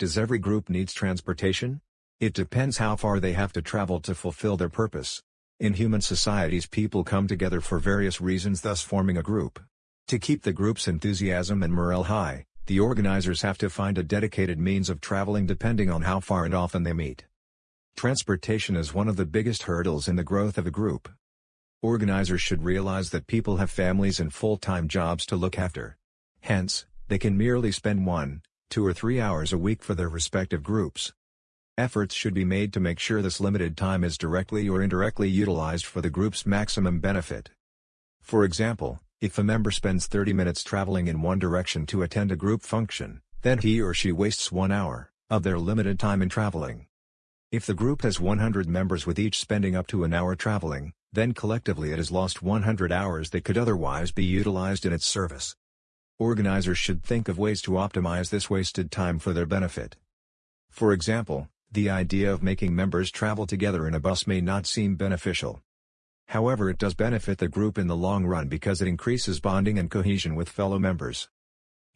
Does every group needs transportation? It depends how far they have to travel to fulfill their purpose. In human societies people come together for various reasons thus forming a group. To keep the group's enthusiasm and morale high, the organizers have to find a dedicated means of traveling depending on how far and often they meet. Transportation is one of the biggest hurdles in the growth of a group. Organizers should realize that people have families and full-time jobs to look after. Hence, they can merely spend one, two or three hours a week for their respective groups. Efforts should be made to make sure this limited time is directly or indirectly utilized for the group's maximum benefit. For example, if a member spends 30 minutes traveling in one direction to attend a group function, then he or she wastes one hour of their limited time in traveling. If the group has 100 members with each spending up to an hour traveling, then collectively it has lost 100 hours that could otherwise be utilized in its service. Organizers should think of ways to optimize this wasted time for their benefit. For example, the idea of making members travel together in a bus may not seem beneficial. However it does benefit the group in the long run because it increases bonding and cohesion with fellow members.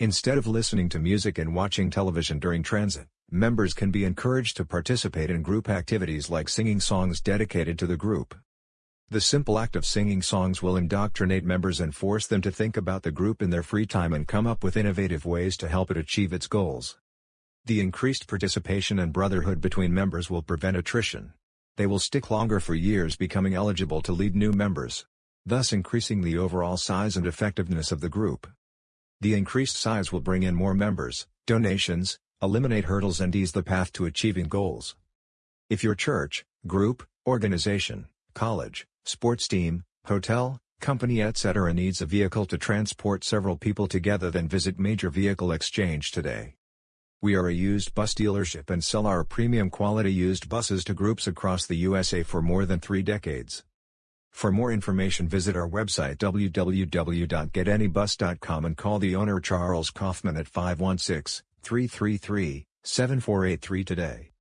Instead of listening to music and watching television during transit, members can be encouraged to participate in group activities like singing songs dedicated to the group. The simple act of singing songs will indoctrinate members and force them to think about the group in their free time and come up with innovative ways to help it achieve its goals. The increased participation and brotherhood between members will prevent attrition. They will stick longer for years becoming eligible to lead new members, thus increasing the overall size and effectiveness of the group. The increased size will bring in more members, donations, eliminate hurdles and ease the path to achieving goals. If your church, group, organization, college, sports team, hotel, company etc. needs a vehicle to transport several people together then visit Major Vehicle Exchange today. We are a used bus dealership and sell our premium quality used buses to groups across the USA for more than three decades. For more information visit our website www.getanybus.com and call the owner Charles Kaufman at 516-333-7483 today.